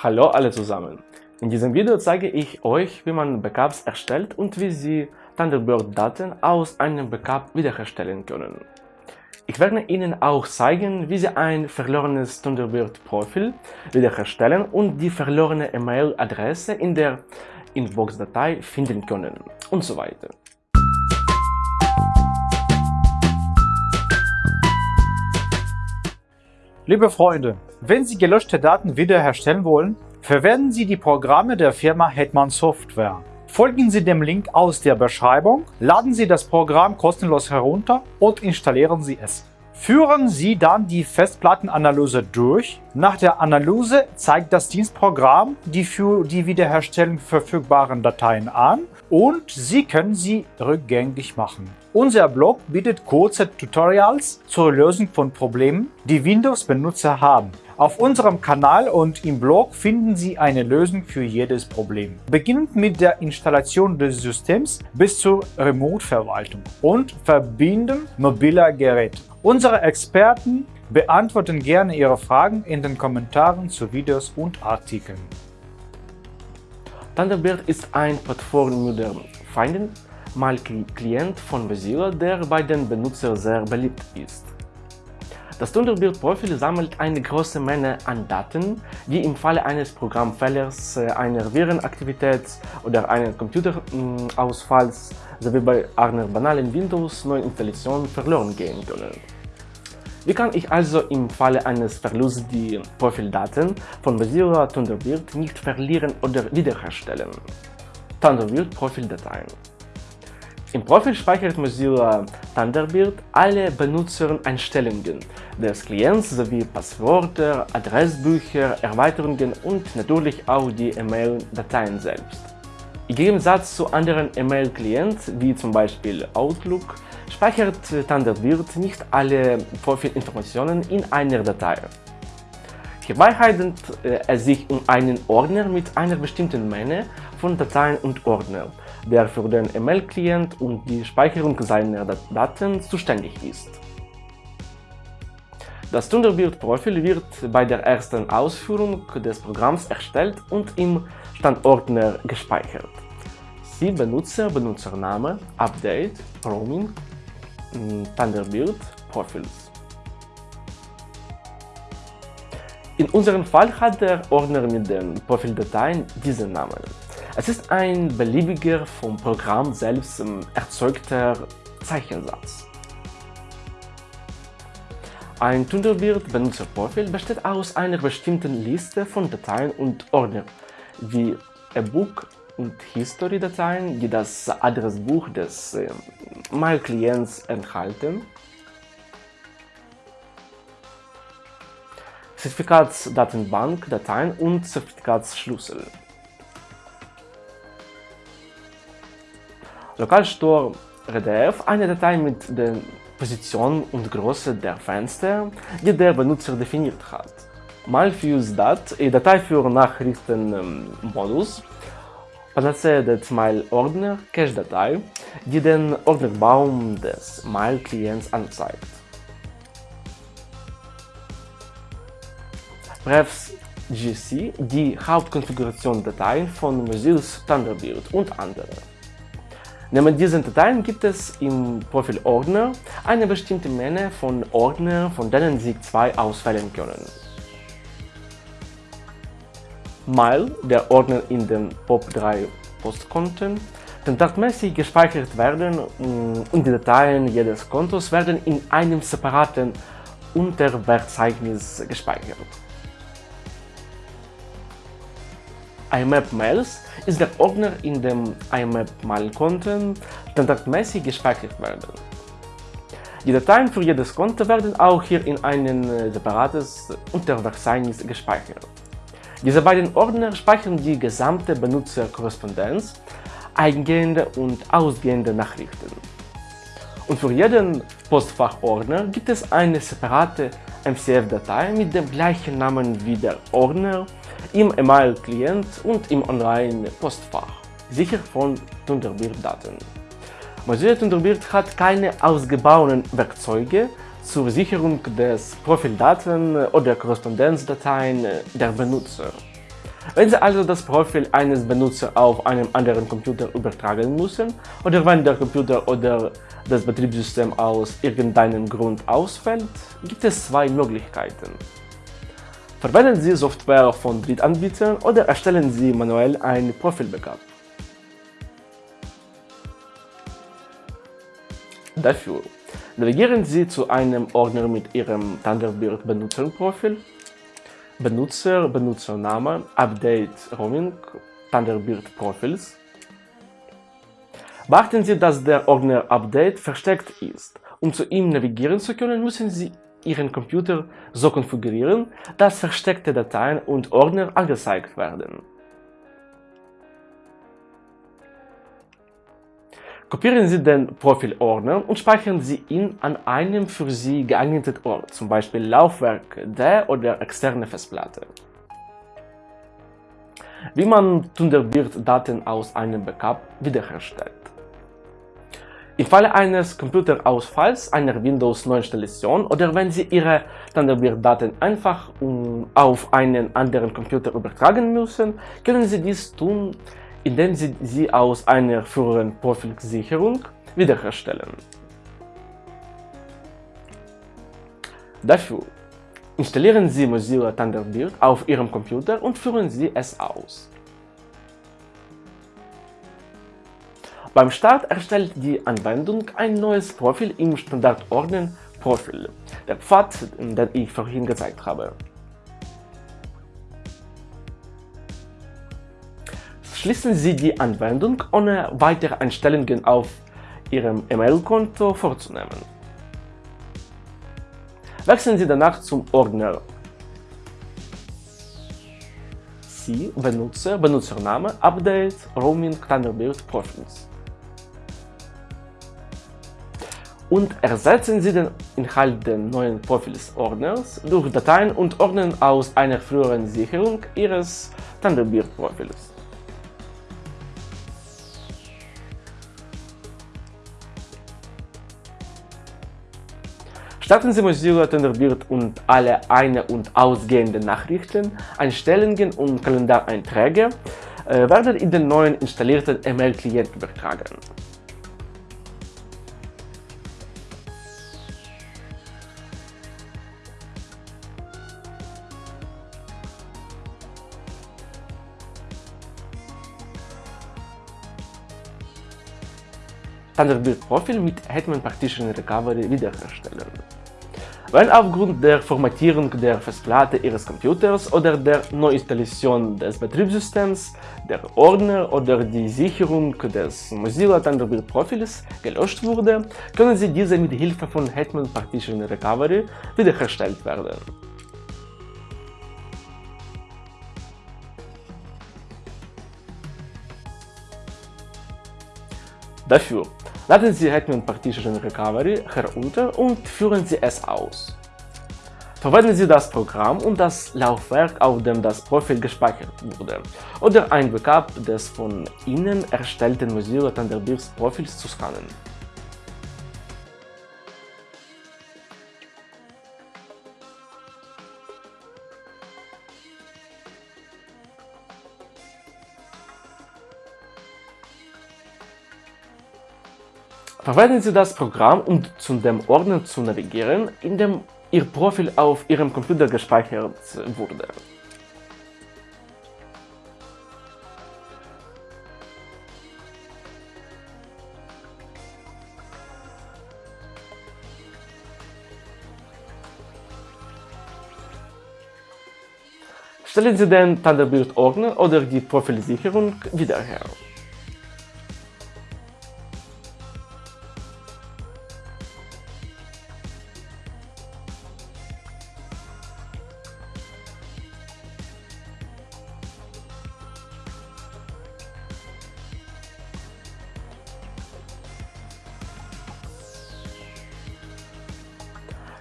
Hallo alle zusammen! In diesem Video zeige ich euch, wie man Backups erstellt und wie Sie Thunderbird-Daten aus einem Backup wiederherstellen können. Ich werde Ihnen auch zeigen, wie Sie ein verlorenes Thunderbird-Profil wiederherstellen und die verlorene E-Mail-Adresse in der Inbox-Datei finden können und so weiter. Liebe Freunde, wenn Sie gelöschte Daten wiederherstellen wollen, verwenden Sie die Programme der Firma Hetman Software. Folgen Sie dem Link aus der Beschreibung, laden Sie das Programm kostenlos herunter und installieren Sie es. Führen Sie dann die Festplattenanalyse durch. Nach der Analyse zeigt das Dienstprogramm die für die Wiederherstellung verfügbaren Dateien an und Sie können sie rückgängig machen. Unser Blog bietet kurze Tutorials zur Lösung von Problemen, die Windows-Benutzer haben. Auf unserem Kanal und im Blog finden Sie eine Lösung für jedes Problem. Beginnend mit der Installation des Systems bis zur Remote-Verwaltung und Verbinden mobiler Geräte. Unsere Experten beantworten gerne Ihre Fragen in den Kommentaren zu Videos und Artikeln. Thunderbird ist ein Plattformmodell Finden mal Klient von Mozilla, der bei den Benutzern sehr beliebt ist. Das Thunderbird-Profil sammelt eine große Menge an Daten, die im Falle eines Programmfehlers, äh, einer Virenaktivität oder eines Computerausfalls sowie bei einer banalen Windows-Neuinstallation verloren gehen können. Wie kann ich also im Falle eines Verlusts die Profildaten von Mozilla Thunderbird nicht verlieren oder wiederherstellen? Thunderbird Profildateien im Profil speichert Mozilla Thunderbird alle Benutzereinstellungen des Klients sowie Passwörter, Adressbücher, Erweiterungen und natürlich auch die E-Mail-Dateien selbst. Im Gegensatz zu anderen E-Mail-Clients, wie zum Beispiel Outlook, speichert Thunderbird nicht alle Profilinformationen in einer Datei. Hierbei handelt äh, es sich um einen Ordner mit einer bestimmten Menge von Dateien und Ordnern, der für den E-Mail-Client und die Speicherung seiner Daten zuständig ist. Das Thunderbird-Profil wird bei der ersten Ausführung des Programms erstellt und im Standordner gespeichert. Sie Benutzer, Benutzername, Update, Roaming, Thunderbird, Profils. In unserem Fall hat der Ordner mit den Profildateien diesen Namen. Es ist ein beliebiger vom Programm selbst erzeugter Zeichensatz. Ein Thunderbird-Benutzerprofil besteht aus einer bestimmten Liste von Dateien und Ordnern, wie E-Book und History-Dateien, die das Adressbuch des äh, Mail-Klients enthalten, Zertifikatsdatenbank, Dateien und Zertifikatsschlüssel. Lokalstore RDF eine Datei mit der Position und Größe der Fenster, die der Benutzer definiert hat. Malfuse.dat, eine Datei für Nachrichtenmodus, Panacea.dat Mail-Ordner, Cache-Datei, die den Ordnerbaum des Mail-Klients anzeigt. Prefs GC, die Hauptkonfiguration-Dateien von Mozilla Thunderbird und andere. Neben diesen Dateien gibt es im Profilordner eine bestimmte Menge von Ordnern, von denen Sie zwei auswählen können. Mail, der Ordner in den POP3 Postkonten, standardmäßig gespeichert werden mm, und die Dateien jedes Kontos werden in einem separaten Unterverzeichnis gespeichert. IMAP Mails ist der Ordner, in dem IMAP Mail-Konten standardmäßig gespeichert werden. Die Dateien für jedes Konto werden auch hier in ein äh, separates Unterverzeichnis gespeichert. Diese beiden Ordner speichern die gesamte Benutzerkorrespondenz, eingehende und ausgehende Nachrichten. Und für jeden Postfachordner gibt es eine separate MCF-Datei mit dem gleichen Namen wie der Ordner im E-Mail-Client und im Online-Postfach, sicher von Thunderbird-Daten. Mozilla Thunderbird hat keine ausgebauten Werkzeuge zur Sicherung des Profildaten oder Korrespondenzdateien der Benutzer. Wenn Sie also das Profil eines Benutzers auf einem anderen Computer übertragen müssen oder wenn der Computer oder das Betriebssystem aus irgendeinem Grund ausfällt, gibt es zwei Möglichkeiten. Verwenden Sie Software von Drittanbietern oder erstellen Sie manuell ein Profil-Backup. Dafür navigieren Sie zu einem Ordner mit Ihrem Thunderbird-Benutzerprofil, Benutzer, Benutzername, Update, Roaming, Thunderbird Profils. Beachten Sie, dass der Ordner Update versteckt ist. Um zu ihm navigieren zu können, müssen Sie Ihren Computer so konfigurieren, dass versteckte Dateien und Ordner angezeigt werden. Kopieren Sie den Profilordner und speichern Sie ihn an einem für Sie geeigneten Ort, zum Beispiel Laufwerk der oder externe Festplatte. Wie man Thunderbird-Daten aus einem Backup wiederherstellt. Im Falle eines Computerausfalls, einer Windows-Neuinstallation oder wenn Sie Ihre Thunderbird-Daten einfach auf einen anderen Computer übertragen müssen, können Sie dies tun, indem Sie sie aus einer früheren Profilsicherung wiederherstellen. Dafür installieren Sie Mozilla Thunderbird auf Ihrem Computer und führen Sie es aus. Beim Start erstellt die Anwendung ein neues Profil im Standardordner Profil, der Pfad, den ich vorhin gezeigt habe. Schließen Sie die Anwendung, ohne weitere Einstellungen auf Ihrem E-Mail-Konto vorzunehmen. Wechseln Sie danach zum Ordner Sie Benutzer, Benutzername, Update, Roaming, Thunderbird, Profils. Und ersetzen Sie den Inhalt des neuen Profils-Ordners durch Dateien und Ordner aus einer früheren Sicherung Ihres Thunderbird-Profils. Starten Sie Mozilla Thunderbird und alle eine- und ausgehenden Nachrichten, Einstellungen und Kalendareinträge äh, werden in den neuen installierten E-Mail-Client übertragen. Thunderbird-Profil mit Hetman Partition Recovery wiederherstellen. Wenn aufgrund der Formatierung der Festplatte Ihres Computers oder der Neuinstallation des Betriebssystems der Ordner oder die Sicherung des Mozilla Thunderbird Profils gelöscht wurde, können Sie diese mit Hilfe von Hetman Partition Recovery wiederhergestellt werden. Dafür laden Sie Hetman Partition Recovery herunter und führen Sie es aus. Verwenden Sie das Programm, um das Laufwerk, auf dem das Profil gespeichert wurde, oder ein Backup des von Ihnen erstellten Mozilla Thunderbird Profils zu scannen. Verwenden Sie das Programm, um zu dem Ordner zu navigieren, in dem Ihr Profil auf Ihrem Computer gespeichert wurde. Stellen Sie den Thunderbird-Ordner oder die Profilsicherung wieder her.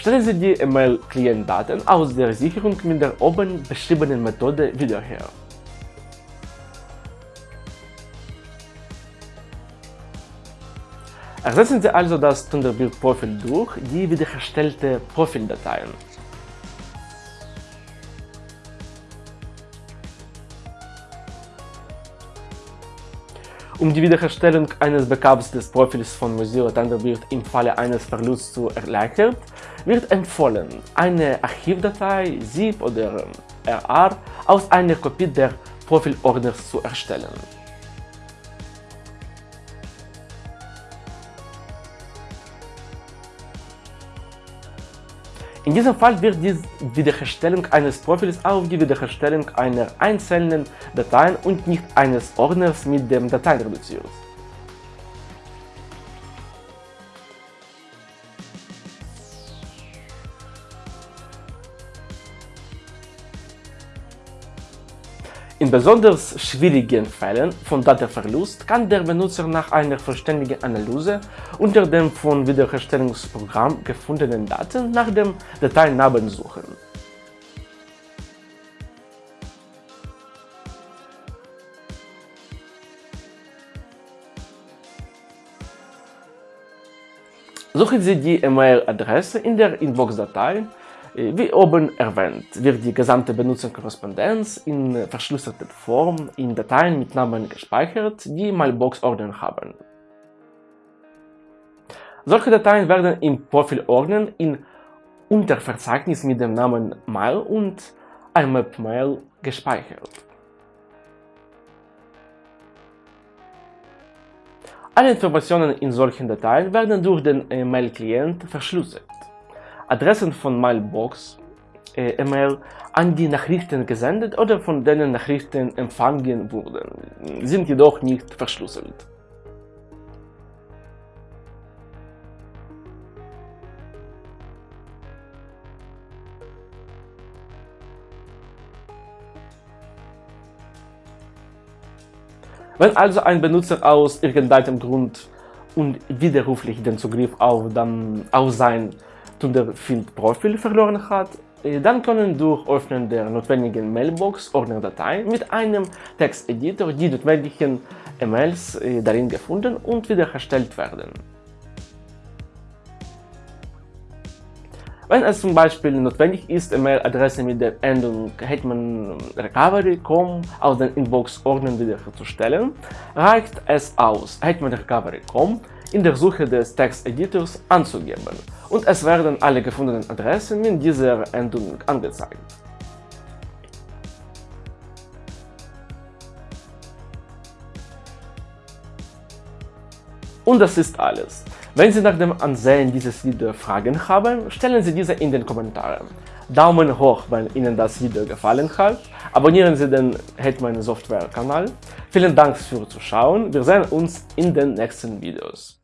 Stellen Sie die E-Mail-Client-Daten aus der Sicherung mit der oben beschriebenen Methode wieder her. Ersetzen Sie also das Thunderbird-Profil durch die wiederhergestellte Profildateien. Um die Wiederherstellung eines Backups des Profils von Mozilla Thunderbird im Falle eines Verlusts zu erleichtern, wird empfohlen, eine Archivdatei, ZIP oder RAR aus einer Kopie der Profilordners zu erstellen. In diesem Fall wird die Wiederherstellung eines Profils auf die Wiederherstellung einer einzelnen Datei und nicht eines Ordners mit dem Dateien reduziert. In besonders schwierigen Fällen von Datenverlust kann der Benutzer nach einer vollständigen Analyse unter dem von Wiederherstellungsprogramm gefundenen Daten nach dem Dateinamen suchen. Suchen Sie die E-Mail-Adresse in der Inbox-Datei wie oben erwähnt, wird die gesamte Benutzerkorrespondenz in verschlüsselter Form in Dateien mit Namen gespeichert, die Mailbox-Ordner haben. Solche Dateien werden im Profilordner in Unterverzeichnis mit dem Namen Mail und IMAP-Mail gespeichert. Alle Informationen in solchen Dateien werden durch den Mail-Client verschlüsselt. Adressen von Mailbox äh, E-Mail an die Nachrichten gesendet oder von denen Nachrichten empfangen wurden, sind jedoch nicht verschlüsselt. Wenn also ein Benutzer aus irgendeinem Grund unwiderruflich den Zugriff auf, dann, auf sein Thunderfield-Profil verloren hat, äh, dann können durch Öffnen der notwendigen Mailbox-Ordnerdatei mit einem Texteditor die notwendigen E-Mails äh, darin gefunden und wiederhergestellt werden. Wenn es zum Beispiel notwendig ist, E-Mail-Adresse mit der Endung Hetman Recovery.com aus den Inbox-Ordnern wiederherzustellen, reicht es aus, Hetman Recovery.com in der Suche des Texteditors anzugeben und es werden alle gefundenen Adressen mit dieser Endung angezeigt. Und das ist alles. Wenn Sie nach dem Ansehen dieses Videos Fragen haben, stellen Sie diese in den Kommentaren. Daumen hoch, wenn Ihnen das Video gefallen hat. Abonnieren Sie den Hetman Software Kanal. Vielen Dank fürs Zuschauen. Wir sehen uns in den nächsten Videos.